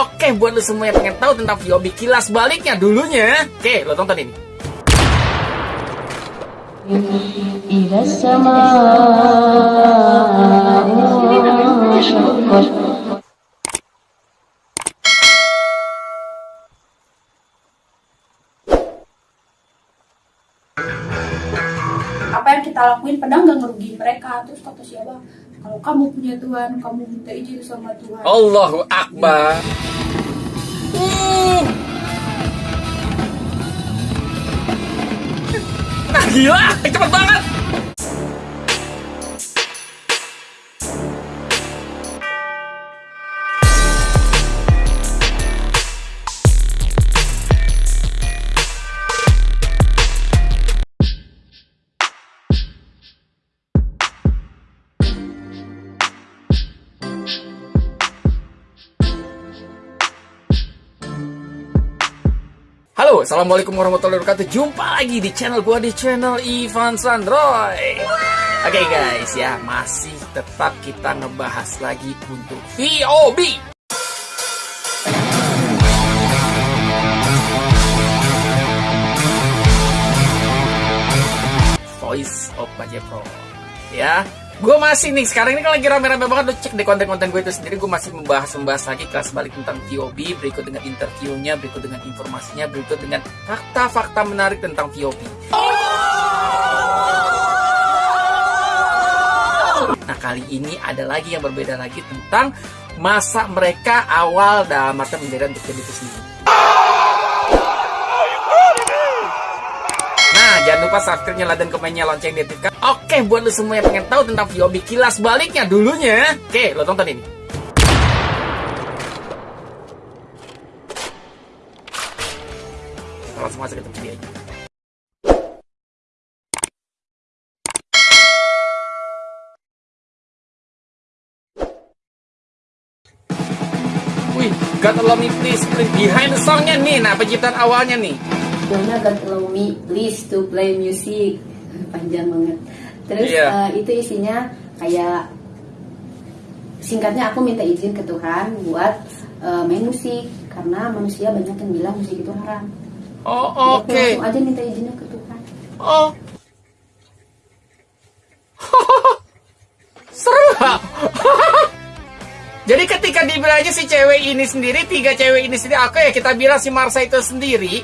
Oke, buat lo semua yang pengen tahu tentang VOB kilas baliknya dulunya. Oke, lo tonton ini. إذا السماء انشقت apa yang kita lakuin padahal nggak ngerugiin mereka terus kata siapa kalau kamu punya Tuhan kamu minta izin sama Tuhan Allahu Akbar. Uh. Nah gila, cepet banget. Halo, assalamualaikum warahmatullahi wabarakatuh. Jumpa lagi di channel gua di channel Ivan Sandroy. Oke guys ya, masih tetap kita ngebahas lagi untuk VOB. Voice of Baja Pro. Ya, gue masih nih sekarang ini kan lagi rame-rame banget lo cek di konten-konten gue itu sendiri. Gue masih membahas-membahas lagi kelas balik tentang VOB berikut dengan interviewnya berikut dengan informasinya berikut dengan fakta-fakta menarik tentang VOB nah kali ini ada lagi yang berbeda lagi tentang masa mereka awal dalam arti menjadi untuk itu sendiri jangan lupa subscribe, nyalakan komennya, lonceng diaktifkan. Oke, buat lo semua yang pengen tahu tentang VOB kilas baliknya dulunya. Oke, lo tonton ini. Langsung masuk ke video aja. Wih, God Allow Me please. Behind the songnya nih, nah penciptaan awalnya nih. Judulnya God Allow Me Please to Play Music panjang banget terus Iya. eh, itu isinya kayak singkatnya aku minta izin ke Tuhan buat eh, main musik karena manusia banyak yang bilang musik itu haram Oh, oke. Jadi aku aja minta izinnya ke Tuhan Oh. Seru? Jadi ketika dibilang aja si cewek ini sendiri, tiga cewek ini sendiri, oke ya kita bilang si Marsa itu sendiri,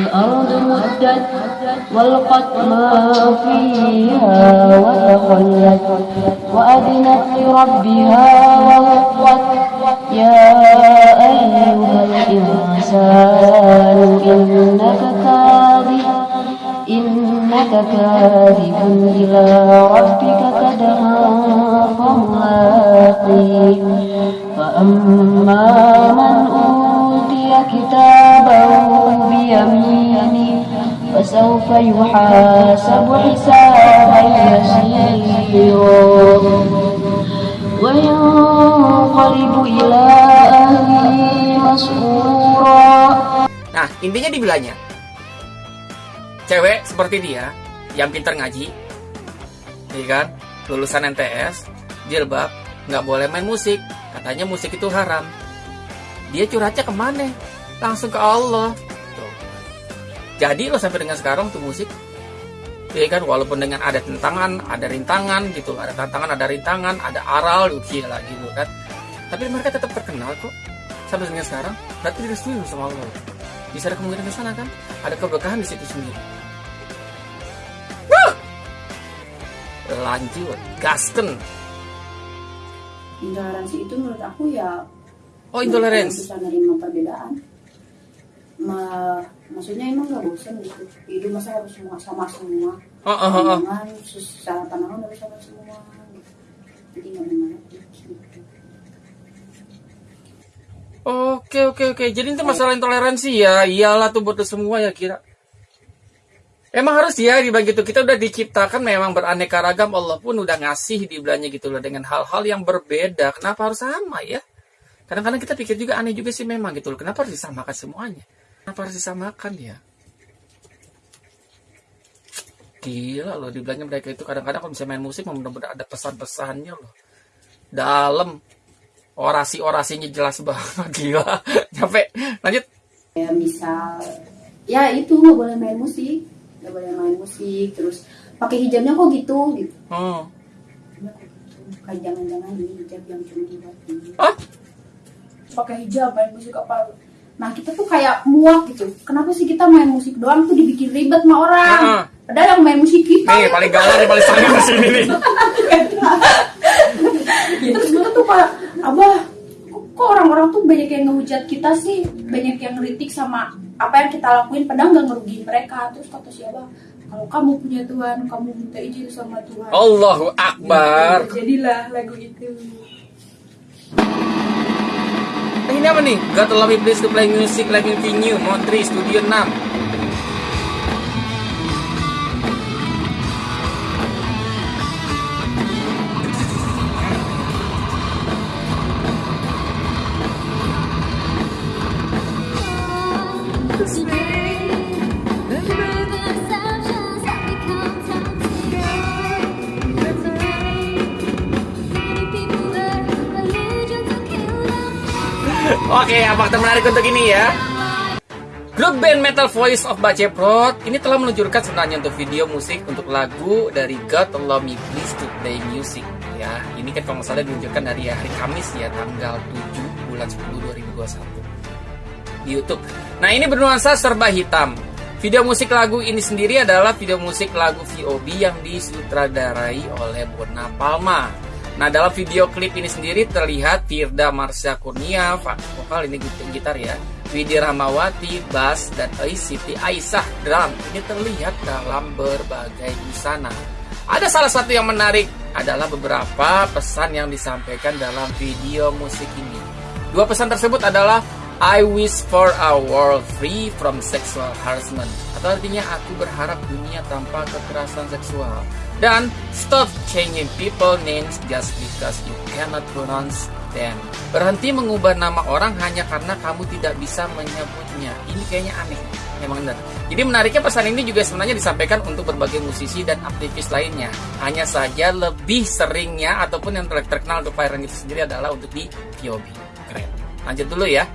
الأرض مدت والقت ما فيها وتخلت وأذنت لربها وهقت يا أيها الإنسان إنك كاذب إنك كاذب إلى ربك كدها فملاقيه فأما فسوف يحاسب حسابا يسيرا وينقلب إلى أهله مسرورا Nah, intinya dibilangnya cewek seperti dia yang pintar ngaji, iya kan, lulusan NTS, jilbab, nggak boleh main musik, katanya musik itu haram. Dia curhatnya kemana? Langsung ke Allah. jadi lo sampai dengan sekarang tuh musik, iya kan, walaupun dengan ada tentangan, ada rintangan gitu, ada tantangan, ada rintangan, ada aral, gila gitu kan. Tapi mereka tetap terkenal kok sampai dengan sekarang. Berarti direstui sama Allah. Bisa ada kemungkinan ke sana kan? Ada keberkahan di situ sendiri. Lanjut gasken intoleransi itu menurut aku ya oh intolerance bisa perbedaan Ma- maksudnya emang gak bosan gitu hidup masa harus semua sama semua oh, oh, oh, oh. secara pandangan harus sama semua gitu. jadi nggak menarik gitu. oke oke oke jadi itu masalah intoleransi ya iyalah tuh buat semua ya kira Emang harus ya dibagi itu kita udah diciptakan memang beraneka ragam Allah pun udah ngasih dibilangnya gitu loh dengan hal-hal yang berbeda. Kenapa harus sama ya? Kadang-kadang kita pikir juga aneh juga sih memang gitu loh. Kenapa harus disamakan semuanya? Kenapa harus disamakan ya? Gila loh dibilangnya mereka itu kadang-kadang kalau misalnya main musik memang benar-benar ada pesan-pesannya loh. Dalam orasi-orasinya jelas banget gila. Sampai lanjut. ya misal ya itu nggak boleh main musik nggak boleh main musik terus pakai hijabnya kok gitu gitu Hmm. Gitu. jangan-jangan ini hijab yang cuma buat ini Ah, pakai hijab main musik apa nah kita tuh kayak muak gitu. Kenapa sih kita main musik doang tuh dibikin ribet sama orang? Heeh. padahal yang main musik kita nih paling galau nih paling sayang di sini nih. terus kita tuh kayak abah kok, orang-orang tuh banyak yang ngehujat kita sih? Banyak yang ngeritik sama apa yang kita lakuin padahal nggak ngerugiin mereka. Terus kata si abah kalau kamu punya Tuhan kamu minta izin sama Tuhan. Allahu Akbar. jadilah lagu itu Ini apa nih? God love me please to play music like continue Montri Studio 6 Oke, fakta menarik untuk ini ya Grup band Metal Voice of Baceprot ini telah meluncurkan sebenarnya untuk video musik untuk lagu dari God Allow Me Please to Play Music ya. Ini kan kalau salah diluncurkan dari hari Kamis ya tanggal 7 bulan 10 2021 di YouTube. Nah ini bernuansa serba hitam. Video musik lagu ini sendiri adalah video musik lagu VOB yang disutradarai oleh Bona Palma. Nah dalam video klip ini sendiri terlihat Firda Marsha Kurnia, vokal ini gitar ya, Widi Rahmawati, bass, dan Siti Aisyah drum. Ini terlihat dalam berbagai busana. Ada salah satu yang menarik adalah beberapa pesan yang disampaikan dalam video musik ini. Dua pesan tersebut adalah I wish for a world free from sexual harassment atau artinya aku berharap dunia tanpa kekerasan seksual dan stop changing people names just because you cannot pronounce them. Berhenti mengubah nama orang hanya karena kamu tidak bisa menyebutnya. Ini kayaknya aneh. Memang benar. Jadi menariknya pesan ini juga sebenarnya disampaikan untuk berbagai musisi dan aktivis lainnya. Hanya saja lebih seringnya ataupun yang ter- terkenal untuk itu sendiri adalah untuk di POB. Keren. Lanjut dulu ya.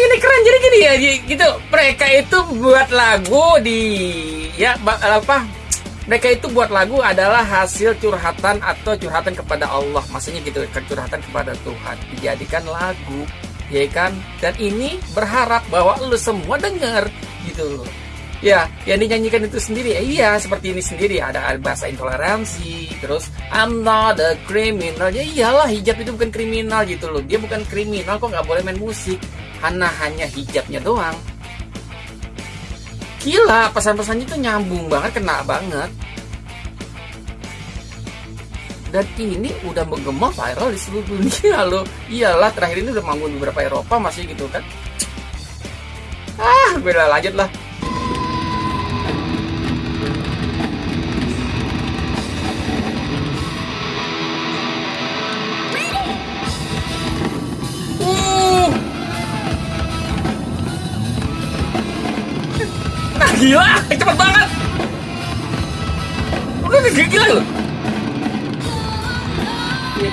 Ini keren. Jadi gini ya gitu. Mereka itu buat lagu di ya apa mereka itu buat lagu adalah hasil curhatan atau curhatan kepada Allah. Maksudnya gitu curhatan kepada Tuhan. Dijadikan lagu ya kan? Dan ini berharap bahwa lu semua dengar gitu. Ya yang dinyanyikan itu sendiri. Ya, iya seperti ini sendiri. Ada bahasa intoleransi terus I'm not a criminal. Ya iyalah hijab itu bukan kriminal gitu loh. Dia bukan kriminal kok nggak boleh main musik karena hanya hijabnya doang. Gila pesan-pesannya itu nyambung banget kena banget. Dan ini udah menggema viral di seluruh dunia loh. Iyalah terakhir ini udah manggung di beberapa Eropa masih gitu kan. Ah beda lanjut lah gila, cepet banget. Udah gila, gila loh.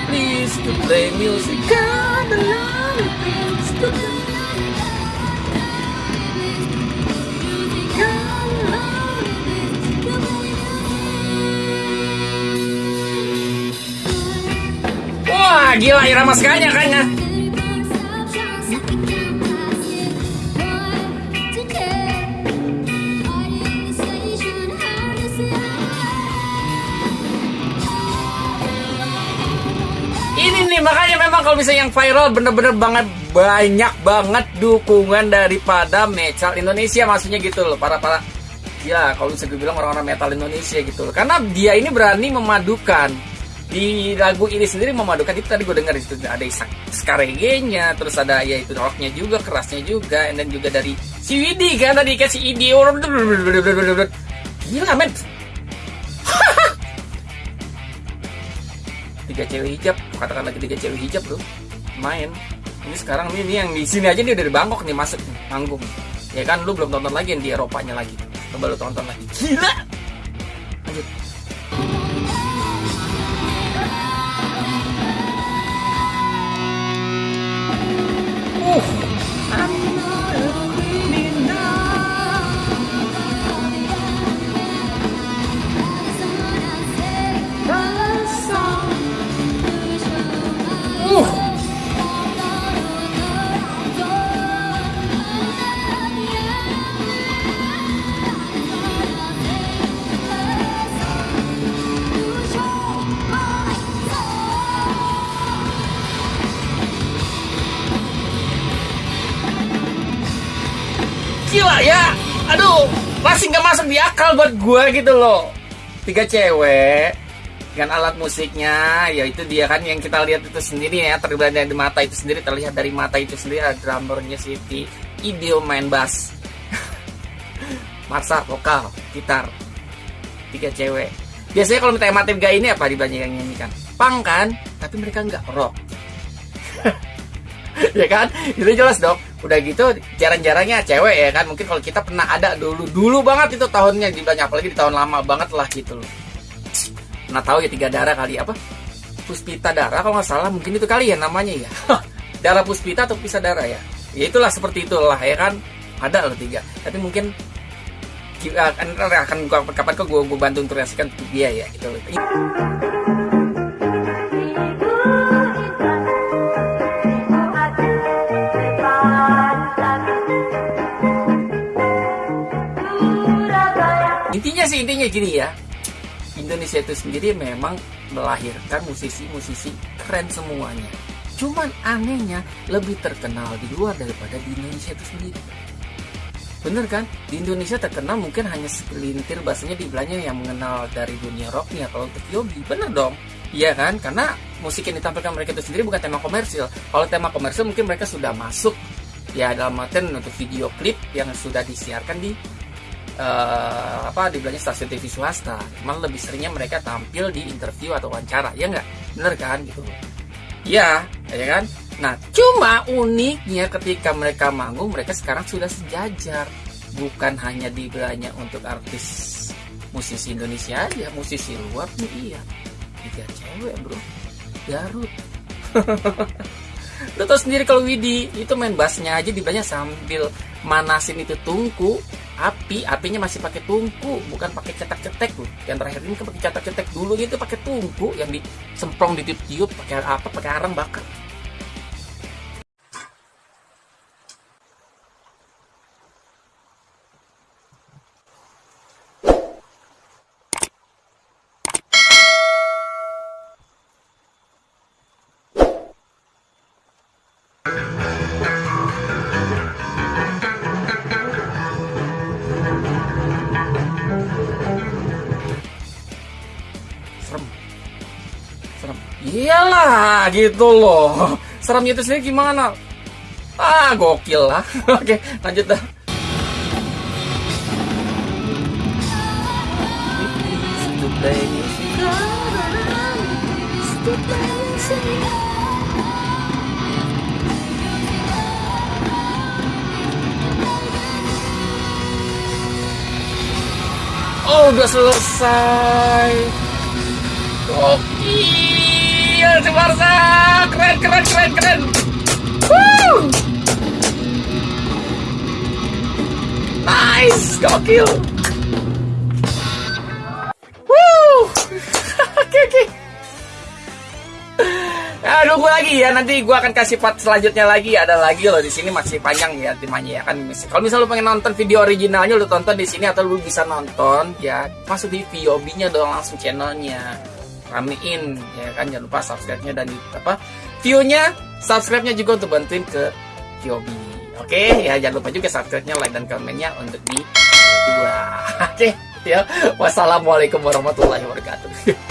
Please to play music. Wah, gila irama sekali kayaknya. Kalau misalnya yang viral bener-bener banget banyak banget dukungan daripada metal Indonesia maksudnya gitu loh para para ya kalau bisa gue bilang orang-orang metal Indonesia gitu loh. Karena dia ini berani memadukan di lagu ini sendiri memadukan itu tadi gue dengar itu ada skarege-nya terus ada ya itu rocknya juga kerasnya juga dan juga dari si Widi kan tadi kasih ide orang gila men tiga cewek hijab katakan lagi tiga cewek hijab tuh main. Ini sekarang ini yang di sini aja dia udah di Bangkok nih masuk nih, manggung. Ya kan lu belum tonton lagi yang di Eropanya lagi. Coba lu tonton lagi. Gila! Lanjut. Uh aduh masih nggak masuk di akal buat gue gitu loh. Tiga cewek dengan alat musiknya yaitu dia kan yang kita lihat itu sendiri ya terlihat dari mata itu sendiri terlihat dari mata itu sendiri ada drummernya Siti. Ideo main bass. Marsa vokal gitar. Tiga cewek. Biasanya kalau minta MAT gak ini apa dibanyak yang nyanyikan pang kan? Tapi mereka nggak rock. Ya kan? Itu jelas dong udah gitu jarang-jarangnya cewek ya kan? Mungkin kalau kita pernah ada dulu dulu banget itu tahunnya di banyak apalagi di tahun lama banget lah gitu loh. Pernah tahu ya tiga darah kali apa? Puspita darah kalau nggak salah mungkin itu kali ya namanya ya. Darah puspita atau pisa darah ya? Ya itulah seperti itulah ya kan? Ada loh tiga. Tapi mungkin akan akan gua kapan ke gue gue bantu untuk reaksikan dia ya gitu loh sih intinya gini ya. Indonesia itu sendiri memang melahirkan musisi-musisi keren semuanya. Cuman anehnya lebih terkenal di luar daripada di Indonesia itu sendiri. Bener kan? Di Indonesia terkenal mungkin hanya segelintir bahasanya dibilangnya yang mengenal dari dunia rocknya kalau untuk Yogi. Bener dong. Iya kan? Karena musik yang ditampilkan mereka itu sendiri bukan tema komersil. Kalau tema komersil mungkin mereka sudah masuk ya dalam artian untuk video klip yang sudah disiarkan di uh, apa dibilangnya stasiun TV swasta. Cuman lebih seringnya mereka tampil di interview atau wawancara ya nggak bener kan gitu. Ya ya kan? Nah cuma uniknya ketika mereka manggung mereka sekarang sudah sejajar. Bukan hanya dibilangnya untuk artis musisi Indonesia aja musisi luar pun iya. Tiga cewek bro. Garut. Lo tau sendiri kalau Widi itu main bassnya aja dibilangnya sambil manasin itu tungku api apinya masih pakai tungku bukan pakai cetak-cetek loh. Yang terakhir ini kan pakai cetak-cetek dulu itu pakai tungku. Yang disemprong ditiup-tiup pakai apa pakai arang bakar iyalah gitu loh. Seremnya itu sendiri gimana? Ah gokil lah. Oke lanjut dah. Oh, udah selesai. Gokil, si Barca. Keren, keren, keren, keren. Woo! Nice, gokil. Woo! Oke, oke. Nah, nunggu lagi ya. Nanti gua akan kasih part selanjutnya lagi. Ada lagi loh di sini masih panjang ya timanya ya kan. Kalau misalnya lu pengen nonton video originalnya, lu tonton di sini atau lu bisa nonton ya masuk di VOB-nya dong langsung channelnya ramein ya kan jangan lupa subscribe-nya dan apa view-nya, subscribe-nya juga untuk bantuin ke Kyobi. Oke, ya jangan lupa juga subscribe-nya, like dan komennya untuk di dua. Oke, ya. Wassalamualaikum warahmatullahi wabarakatuh.